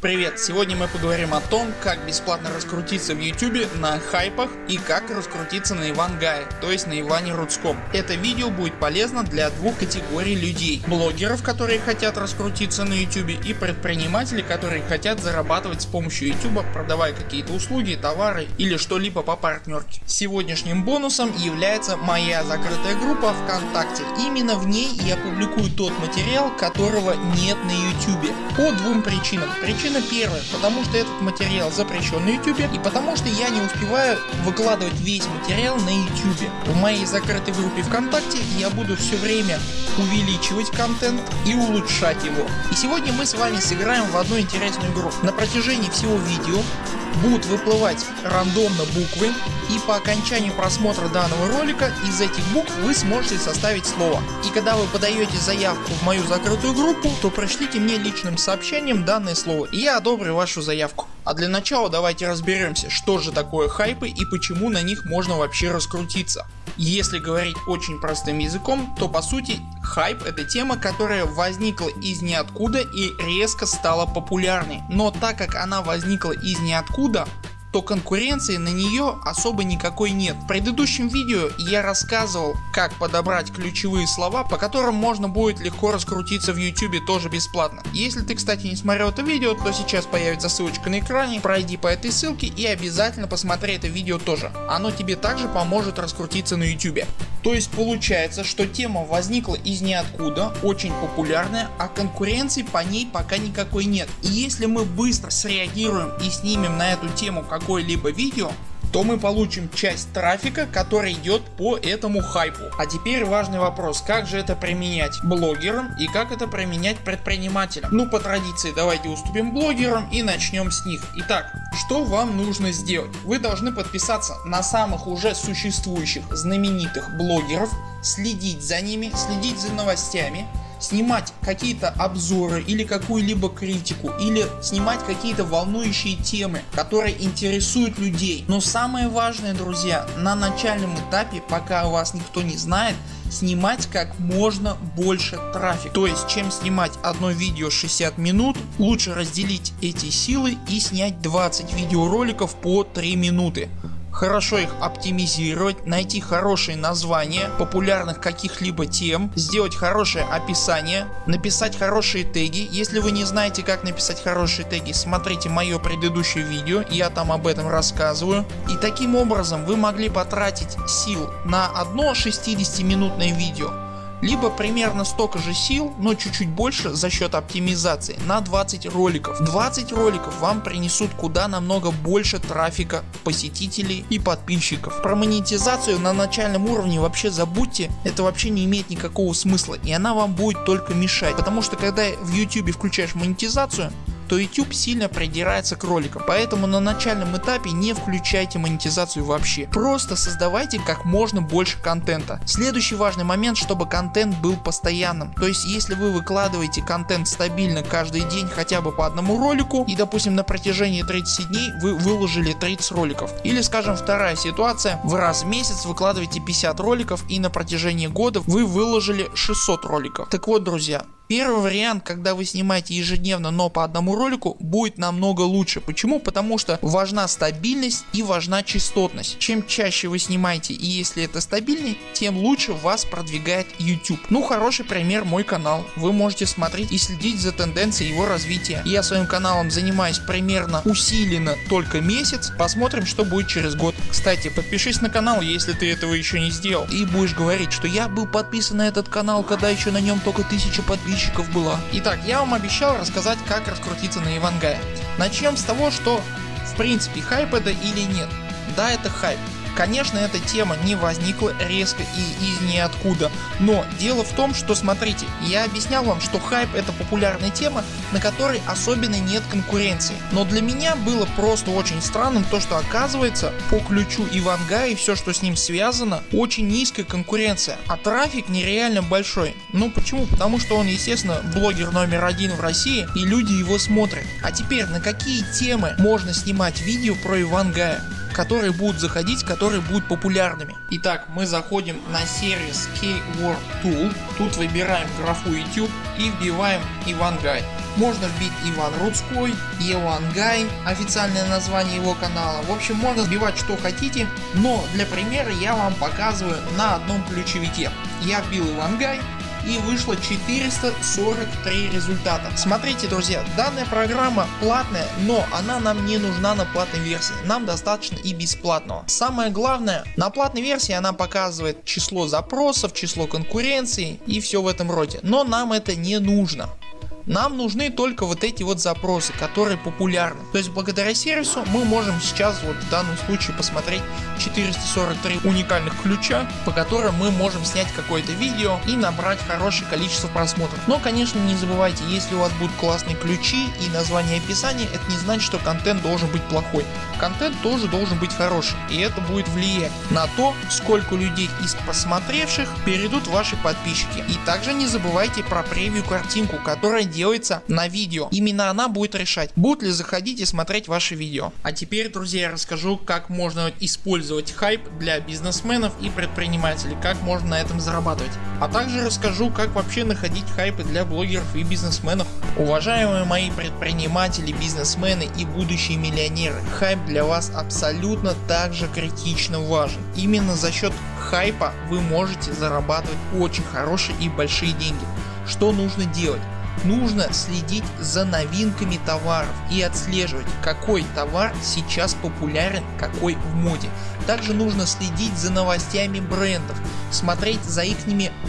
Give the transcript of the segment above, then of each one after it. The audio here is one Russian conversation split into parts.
Привет! Сегодня мы поговорим о том, как бесплатно раскрутиться в YouTube на хайпах и как раскрутиться на Ивангае, то есть на Иване Рудском. Это видео будет полезно для двух категорий людей. Блогеров, которые хотят раскрутиться на YouTube и предпринимателей, которые хотят зарабатывать с помощью YouTube, продавая какие-то услуги, товары или что-либо по партнерке. Сегодняшним бонусом является моя закрытая группа ВКонтакте. Именно в ней я публикую тот материал, которого нет на YouTube. По двум причинам. Причина Причина первая, потому что этот материал запрещен на YouTube и потому что я не успеваю выкладывать весь материал на YouTube. В моей закрытой группе ВКонтакте я буду все время увеличивать контент и улучшать его. И сегодня мы с вами сыграем в одну интересную игру. На протяжении всего видео будут выплывать рандомно буквы и по окончанию просмотра данного ролика из этих букв вы сможете составить слово. И когда вы подаете заявку в мою закрытую группу, то пришлите мне личным сообщением данное слово я одобрю вашу заявку. А для начала давайте разберемся что же такое хайпы и почему на них можно вообще раскрутиться. Если говорить очень простым языком, то по сути хайп это тема которая возникла из ниоткуда и резко стала популярной. Но так как она возникла из ниоткуда то конкуренции на нее особо никакой нет. В предыдущем видео я рассказывал как подобрать ключевые слова по которым можно будет легко раскрутиться в YouTube тоже бесплатно. Если ты кстати не смотрел это видео то сейчас появится ссылочка на экране, пройди по этой ссылке и обязательно посмотри это видео тоже. Оно тебе также поможет раскрутиться на YouTube. То есть получается что тема возникла из ниоткуда, очень популярная, а конкуренции по ней пока никакой нет. И если мы быстро среагируем и снимем на эту тему какое-либо видео, то мы получим часть трафика который идет по этому хайпу. А теперь важный вопрос как же это применять блогерам и как это применять предпринимателям. Ну по традиции давайте уступим блогерам и начнем с них. Итак что вам нужно сделать? Вы должны подписаться на самых уже существующих знаменитых блогеров, следить за ними, следить за новостями снимать какие-то обзоры или какую-либо критику или снимать какие-то волнующие темы которые интересуют людей. Но самое важное друзья на начальном этапе пока вас никто не знает снимать как можно больше трафика. То есть чем снимать одно видео 60 минут лучше разделить эти силы и снять 20 видеороликов по 3 минуты хорошо их оптимизировать, найти хорошие названия популярных каких-либо тем, сделать хорошее описание, написать хорошие теги. Если вы не знаете как написать хорошие теги, смотрите мое предыдущее видео, я там об этом рассказываю. И таким образом вы могли потратить сил на одно 60 минутное видео либо примерно столько же сил, но чуть-чуть больше за счет оптимизации на 20 роликов. 20 роликов вам принесут куда намного больше трафика посетителей и подписчиков. Про монетизацию на начальном уровне вообще забудьте, это вообще не имеет никакого смысла и она вам будет только мешать. Потому что когда в YouTube включаешь монетизацию, то YouTube сильно придирается к роликам. Поэтому на начальном этапе не включайте монетизацию вообще. Просто создавайте как можно больше контента. Следующий важный момент, чтобы контент был постоянным. То есть если вы выкладываете контент стабильно каждый день хотя бы по одному ролику и допустим на протяжении 30 дней вы выложили 30 роликов. Или скажем вторая ситуация, вы раз в месяц выкладываете 50 роликов и на протяжении года вы выложили 600 роликов. Так вот друзья, Первый вариант, когда вы снимаете ежедневно, но по одному ролику, будет намного лучше. Почему? Потому что важна стабильность и важна частотность. Чем чаще вы снимаете и если это стабильней, тем лучше вас продвигает YouTube. Ну хороший пример мой канал. Вы можете смотреть и следить за тенденцией его развития. Я своим каналом занимаюсь примерно усиленно только месяц. Посмотрим что будет через год. Кстати подпишись на канал если ты этого еще не сделал. И будешь говорить что я был подписан на этот канал когда еще на нем только 1000 подписчиков подписчиков было. Итак, я вам обещал рассказать как раскрутиться на Ивангае. Начнем с того, что в принципе хайп это или нет. Да это хайп. Конечно эта тема не возникла резко и из ниоткуда, но дело в том что смотрите я объяснял вам что хайп это популярная тема на которой особенно нет конкуренции. Но для меня было просто очень странным то что оказывается по ключу Иванга и все что с ним связано очень низкая конкуренция, а трафик нереально большой. Ну почему? Потому что он естественно блогер номер один в России и люди его смотрят. А теперь на какие темы можно снимать видео про Ивангая? Которые будут заходить, которые будут популярными. Итак, мы заходим на сервис Keyword Tool, тут выбираем графу YouTube и вбиваем Иван Гай. Можно вбить Иван Рудской, Иван Гай, официальное название его канала. В общем можно вбивать что хотите, но для примера я вам показываю на одном ключевике. Я вбил Иван Гай и вышло 443 результата. Смотрите друзья, данная программа платная, но она нам не нужна на платной версии, нам достаточно и бесплатного. Самое главное, на платной версии она показывает число запросов, число конкуренции и все в этом роде, но нам это не нужно. Нам нужны только вот эти вот запросы, которые популярны. То есть благодаря сервису мы можем сейчас вот в данном случае посмотреть 443 уникальных ключа, по которым мы можем снять какое-то видео и набрать хорошее количество просмотров. Но конечно не забывайте, если у вас будут классные ключи и название описания, это не значит, что контент должен быть плохой. Контент тоже должен быть хороший и это будет влиять на то, сколько людей из посмотревших перейдут ваши подписчики. И также не забывайте про превью картинку, которая делается на видео. Именно она будет решать будут ли заходить и смотреть ваши видео. А теперь друзья я расскажу как можно использовать хайп для бизнесменов и предпринимателей, как можно на этом зарабатывать. А также расскажу как вообще находить хайпы для блогеров и бизнесменов. Уважаемые мои предприниматели, бизнесмены и будущие миллионеры, хайп для вас абсолютно также критично важен. Именно за счет хайпа вы можете зарабатывать очень хорошие и большие деньги. Что нужно делать? Нужно следить за новинками товаров и отслеживать какой товар сейчас популярен, какой в моде. Также нужно следить за новостями брендов, смотреть за их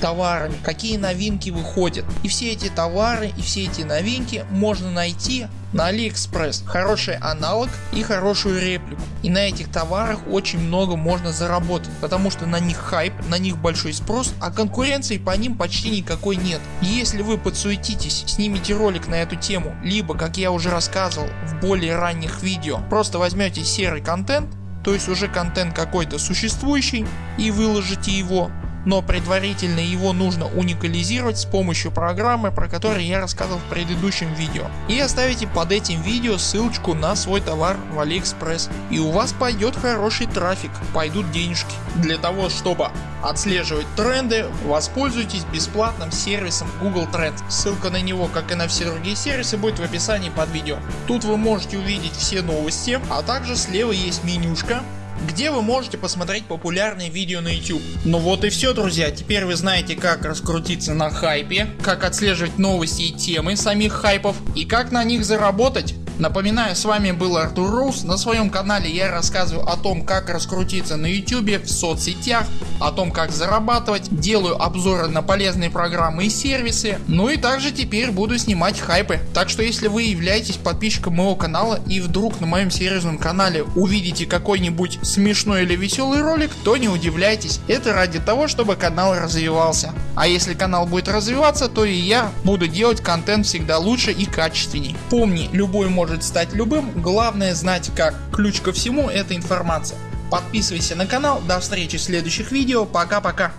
товарами, какие новинки выходят. И все эти товары и все эти новинки можно найти на AliExpress хороший аналог и хорошую реплику. И на этих товарах очень много можно заработать, потому что на них хайп, на них большой спрос, а конкуренции по ним почти никакой нет. И если вы подсуетитесь, снимете ролик на эту тему, либо как я уже рассказывал в более ранних видео, просто возьмете серый контент, то есть уже контент какой-то существующий и выложите его но предварительно его нужно уникализировать с помощью программы про которую я рассказывал в предыдущем видео. И оставите под этим видео ссылочку на свой товар в AliExpress и у вас пойдет хороший трафик, пойдут денежки. Для того чтобы отслеживать тренды воспользуйтесь бесплатным сервисом Google Trends. Ссылка на него как и на все другие сервисы будет в описании под видео. Тут вы можете увидеть все новости, а также слева есть менюшка где вы можете посмотреть популярные видео на YouTube. Ну вот и все друзья, теперь вы знаете как раскрутиться на хайпе, как отслеживать новости и темы самих хайпов и как на них заработать. Напоминаю с вами был Артур Роуз, на своем канале я рассказываю о том как раскрутиться на YouTube, в соцсетях, о том как зарабатывать, делаю обзоры на полезные программы и сервисы, ну и также теперь буду снимать хайпы. Так что если вы являетесь подписчиком моего канала и вдруг на моем серьезном канале увидите какой-нибудь смешной или веселый ролик, то не удивляйтесь, это ради того чтобы канал развивался. А если канал будет развиваться, то и я буду делать контент всегда лучше и качественней. Помни, любой может может стать любым, главное знать как. Ключ ко всему это информация. Подписывайся на канал, до встречи в следующих видео, пока пока.